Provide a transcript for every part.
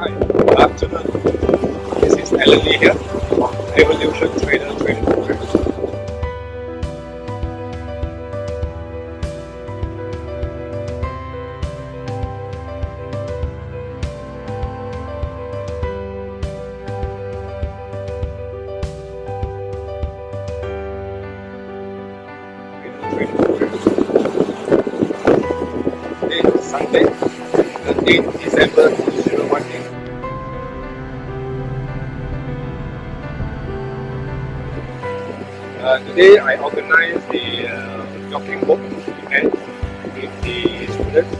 Hi, good afternoon. This is Alan Lee here from Evolution Trader Training Program. Today Sunday, 13 December today I organize the uh, jogging book event with the students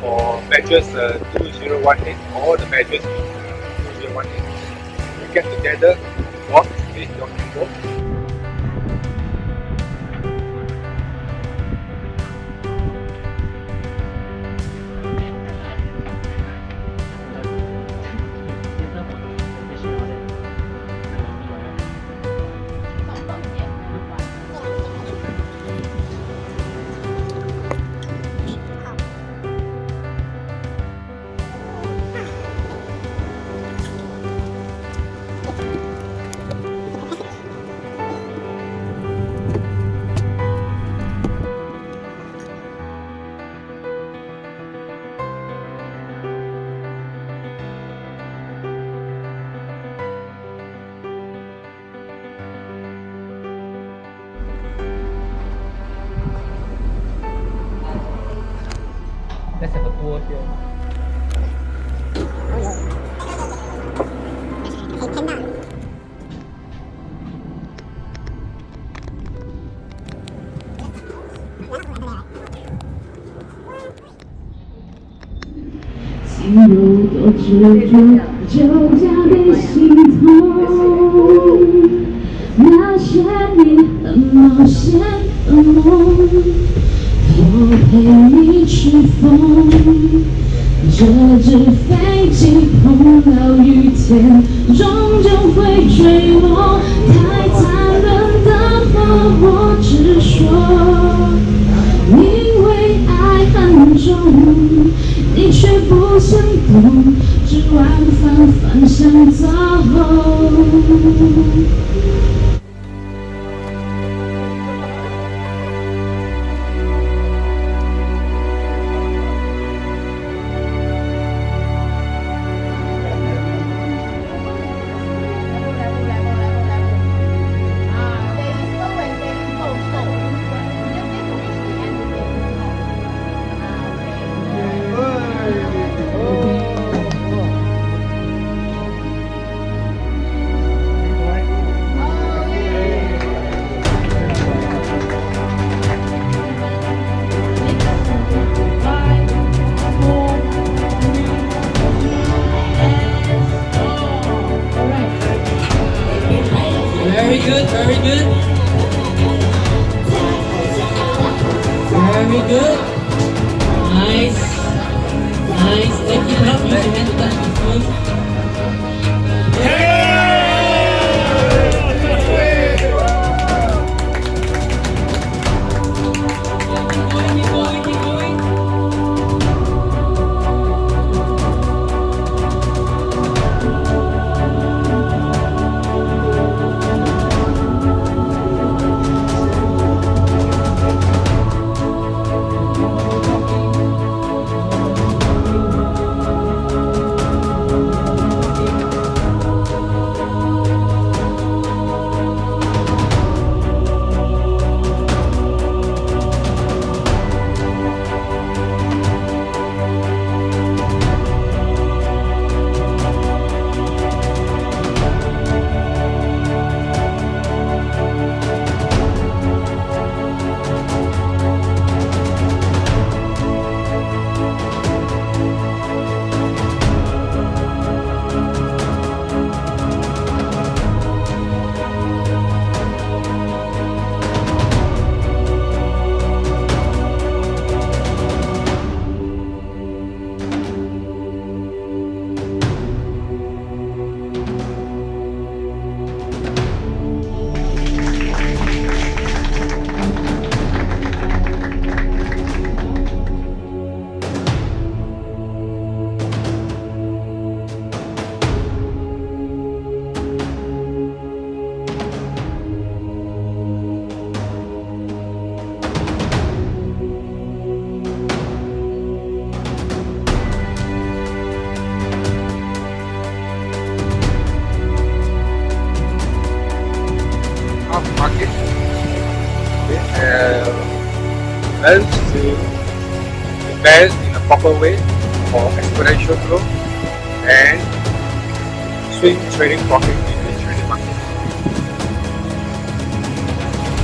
for batches uh, 2018, all the batches in uh, 2018. We get together, walk this jogging book 心有多执着，就交给心痛。那些年很冒险的梦，我陪你去疯。这只飞机碰到雨天，终究会坠落。太残忍的话，我直说。因为爱很重，你却不想懂，只往反方向走。Very good, very good. Very good. Nice. Nice. Thank you, help me. Hand that. To invest in a proper way for exponential growth and swing trading profit in the trading market.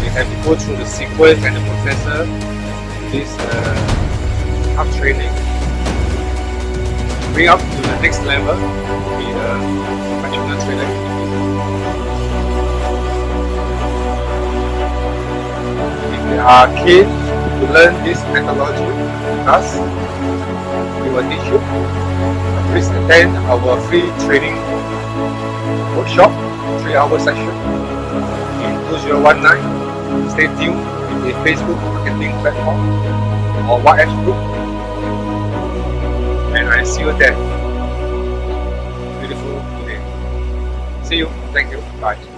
We have to go through the sequence and the processor this uh, up training bring up to the next level to be a professional trader are keen to learn this methodology us, we will teach you. Please attend our free training workshop, 3 hour session in 2019. Stay tuned in the Facebook marketing platform or WhatsApp group. And I see you there. Beautiful day. See you. Thank you. Bye.